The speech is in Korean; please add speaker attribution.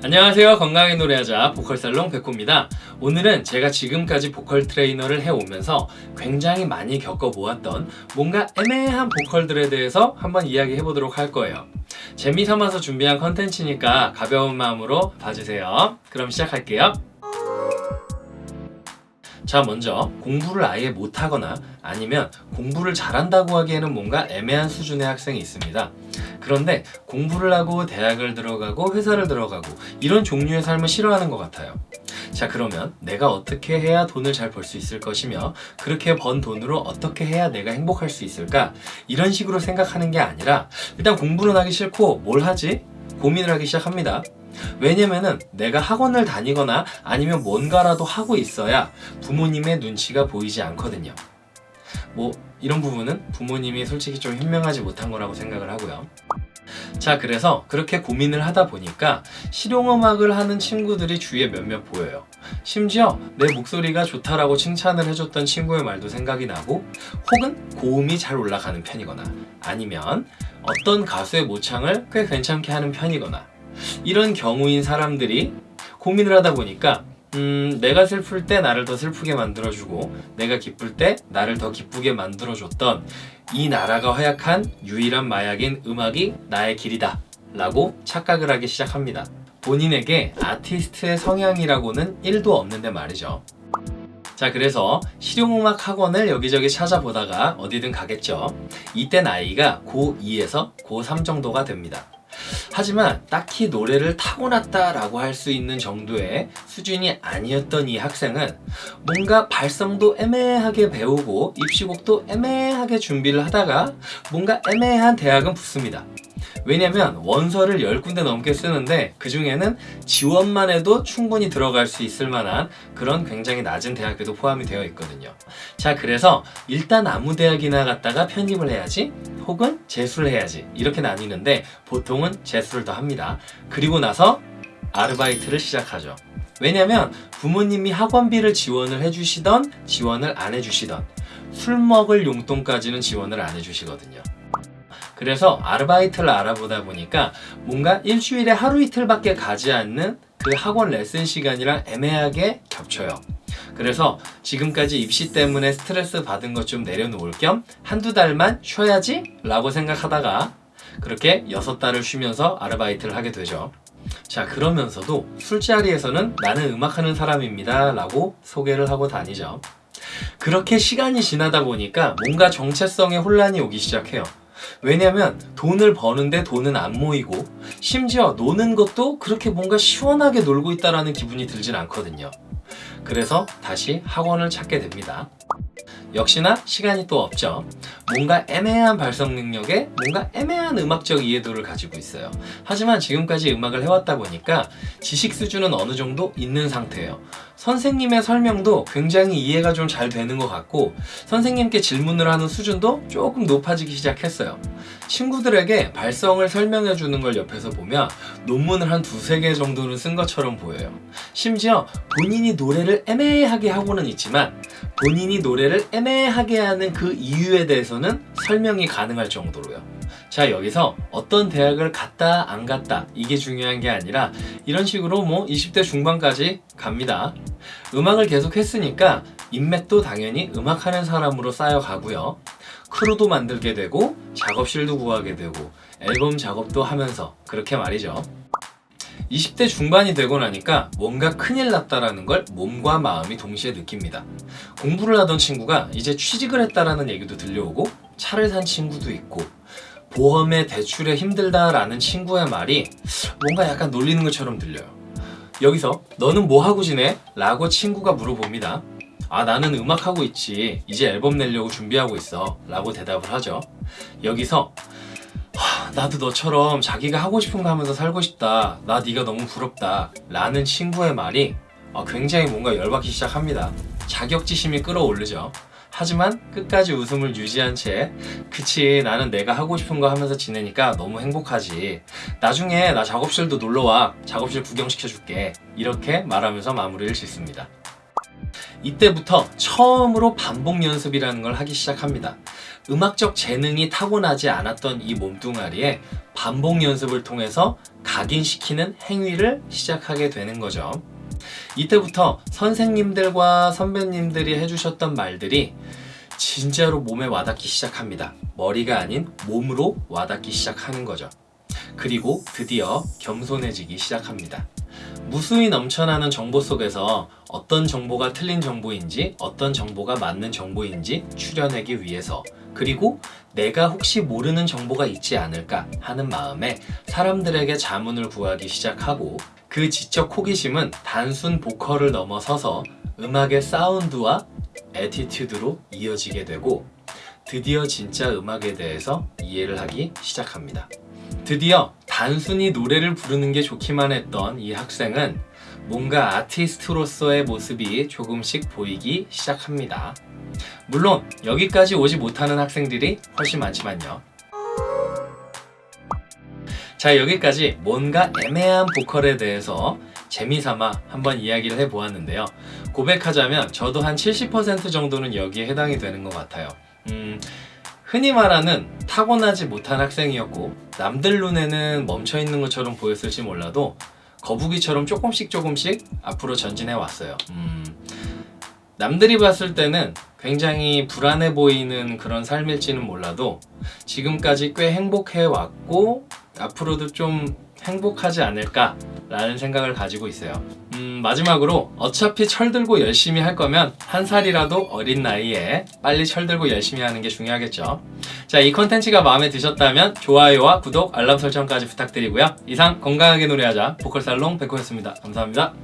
Speaker 1: 안녕하세요. 건강하게 노래하자 보컬살롱 백호입니다. 오늘은 제가 지금까지 보컬 트레이너를 해오면서 굉장히 많이 겪어보았던 뭔가 애매한 보컬들에 대해서 한번 이야기해 보도록 할 거예요. 재미삼아서 준비한 컨텐츠니까 가벼운 마음으로 봐주세요. 그럼 시작할게요. 자 먼저 공부를 아예 못하거나 아니면 공부를 잘한다고 하기에는 뭔가 애매한 수준의 학생이 있습니다 그런데 공부를 하고 대학을 들어가고 회사를 들어가고 이런 종류의 삶을 싫어하는 것 같아요. 자 그러면 내가 어떻게 해야 돈을 잘 벌 수 있을 것이며 그렇게 번 돈으로 어떻게 해야 내가 행복할 수 있을까? 이런 식으로 생각하는 게 아니라 일단 공부는 하기 싫고 뭘 하지? 고민을 하기 시작합니다. 왜냐면은 내가 학원을 다니거나 아니면 뭔가라도 하고 있어야 부모님의 눈치가 보이지 않거든요 뭐 이런 부분은 부모님이 솔직히 좀 현명하지 못한 거라고 생각을 하고요. 자 그래서 그렇게 고민을 하다 보니까 실용음악을 하는 친구들이 주위에 몇몇 보여요. 심지어 내 목소리가 좋다라고 칭찬을 해줬던 친구의 말도 생각이 나고 혹은 고음이 잘 올라가는 편이거나 아니면 어떤 가수의 모창을 꽤 괜찮게 하는 편이거나 이런 경우인 사람들이 고민을 하다 보니까 음, 내가 슬플 때 나를 더 슬프게 만들어주고 내가 기쁠 때 나를 더 기쁘게 만들어줬던 이 나라가 허약한 유일한 마약인 음악이 나의 길이다 라고 착각을 하기 시작합니다. 본인에게 아티스트의 성향이라고는 1도 없는데 말이죠. 자 그래서 실용음악 학원을 여기저기 찾아보다가 어디든 가겠죠. 이때 나이가 고2에서 고3 정도가 됩니다 하지만 딱히 노래를 타고났다라고 할 수 있는 정도의 수준이 아니었던 이 학생은 뭔가 발성도 애매하게 배우고 입시곡도 애매하게 준비를 하다가 뭔가 애매한 대학은 붙습니다. 왜냐면 원서를 10군데 넘게 쓰는데 그 중에는 지원만 해도 충분히 들어갈 수 있을 만한 그런 굉장히 낮은 대학교도 포함이 되어 있거든요. 자 그래서 일단 아무 대학이나 갔다가 편입을 해야지 혹은 재수를 해야지 이렇게 나뉘는데 보통은 재수를 더 합니다. 그리고 나서 아르바이트를 시작하죠. 왜냐면 부모님이 학원비를 지원을 해주시던 지원을 안 해주시던 술 먹을 용돈까지는 지원을 안 해주시거든요 그래서 아르바이트를 알아보다 보니까 뭔가 일주일에 하루 이틀밖에 가지 않는 그 학원 레슨 시간이랑 애매하게 겹쳐요. 그래서 지금까지 입시 때문에 스트레스 받은 것 좀 내려놓을 겸 한두 달만 쉬어야지 라고 생각하다가 그렇게 여섯 달을 쉬면서 아르바이트를 하게 되죠. 자 그러면서도 술자리에서는 나는 음악하는 사람입니다 라고 소개를 하고 다니죠. 그렇게 시간이 지나다 보니까 뭔가 정체성에 혼란이 오기 시작해요 왜냐면 돈을 버는데 돈은 안 모이고 심지어 노는 것도 그렇게 뭔가 시원하게 놀고 있다는 기분이 들진 않거든요. 그래서 다시 학원을 찾게 됩니다 역시나 시간이 또 없죠. 뭔가 애매한 발성 능력에 뭔가 애매한 음악적 이해도를 가지고 있어요. 하지만 지금까지 음악을 해왔다 보니까 지식 수준은 어느 정도 있는 상태예요. 선생님의 설명도 굉장히 이해가 좀 잘 되는 것 같고 선생님께 질문을 하는 수준도 조금 높아지기 시작했어요. 친구들에게 발성을 설명해 주는 걸 옆에서 보면 논문을 한 두세 개 정도는 쓴 것처럼 보여요. 심지어 본인이 노래를 애매하게 하고는 있지만 본인이 노래를 애매하게 하는 그 이유에 대해서는 설명이 가능할 정도로요. 자 여기서 어떤 대학을 갔다 안 갔다 이게 중요한 게 아니라 이런 식으로 뭐 20대 중반까지 갑니다. 음악을 계속 했으니까 인맥도 당연히 음악하는 사람으로 쌓여가고요. 크루도 만들게 되고 작업실도 구하게 되고 앨범 작업도 하면서 그렇게 말이죠 20대 중반이 되고 나니까 뭔가 큰일 났다라는 걸 몸과 마음이 동시에 느낍니다. 공부를 하던 친구가 이제 취직을 했다라는 얘기도 들려오고 차를 산 친구도 있고 보험에 대출에 힘들다라는 친구의 말이 뭔가 약간 놀리는 것처럼 들려요. 여기서 너는 뭐 하고 지내? 라고 친구가 물어봅니다 아 나는 음악하고 있지. 이제 앨범 내려고 준비하고 있어. 라고 대답을 하죠. 여기서 나도 너처럼 자기가 하고 싶은 거 하면서 살고 싶다 나 네가 너무 부럽다 라는 친구의 말이 어, 굉장히 뭔가 열받기 시작합니다. 자격지심이 끌어오르죠. 하지만 끝까지 웃음을 유지한 채 그치 나는 내가 하고 싶은 거 하면서 지내니까 너무 행복하지. 나중에 나 작업실도 놀러와 작업실 구경시켜줄게. 이렇게 말하면서 마무리를 짓습니다. 이때부터 처음으로 반복 연습이라는 걸 하기 시작합니다 음악적 재능이 타고나지 않았던 이 몸뚱아리에 반복 연습을 통해서 각인시키는 행위를 시작하게 되는 거죠. 이때부터 선생님들과 선배님들이 해주셨던 말들이 진짜로 몸에 와닿기 시작합니다. 머리가 아닌 몸으로 와닿기 시작하는 거죠. 그리고 드디어 겸손해지기 시작합니다. 무수히 넘쳐나는 정보 속에서 어떤 정보가 틀린 정보인지 어떤 정보가 맞는 정보인지 추려내기 위해서 그리고 내가 혹시 모르는 정보가 있지 않을까 하는 마음에 사람들에게 자문을 구하기 시작하고 그 지적 호기심은 단순 보컬을 넘어서서 음악의 사운드와 attitude로 이어지게 되고 드디어 진짜 음악에 대해서 이해를 하기 시작합니다. 드디어 단순히 노래를 부르는 게 좋기만 했던 이 학생은 뭔가 아티스트로서의 모습이 조금씩 보이기 시작합니다. 물론 여기까지 오지 못하는 학생들이 훨씬 많지만요. 자 여기까지 뭔가 애매한 보컬에 대해서 재미삼아 한번 이야기를 해보았는데요. 고백하자면 저도 한 70% 정도는 여기에 해당이 되는 것 같아요. 음, 흔히 말하는 타고나지 못한 학생이었고 남들 눈에는 멈춰있는 것처럼 보였을지 몰라도 거북이처럼 조금씩 조금씩 앞으로 전진해 왔어요. 음, 남들이 봤을 때는 굉장히 불안해 보이는 그런 삶일지는 몰라도 지금까지 꽤 행복해 왔고 앞으로도 좀 행복하지 않을까 라는 생각을 가지고 있어요. 음, 마지막으로 어차피 철들고 열심히 할 거면 한 살이라도 어린 나이에 빨리 철들고 열심히 하는 게 중요하겠죠. 자, 이 컨텐츠가 마음에 드셨다면 좋아요와 구독, 알람 설정까지 부탁드리고요. 이상 건강하게 노래하자 보컬살롱 백호였습니다. 감사합니다.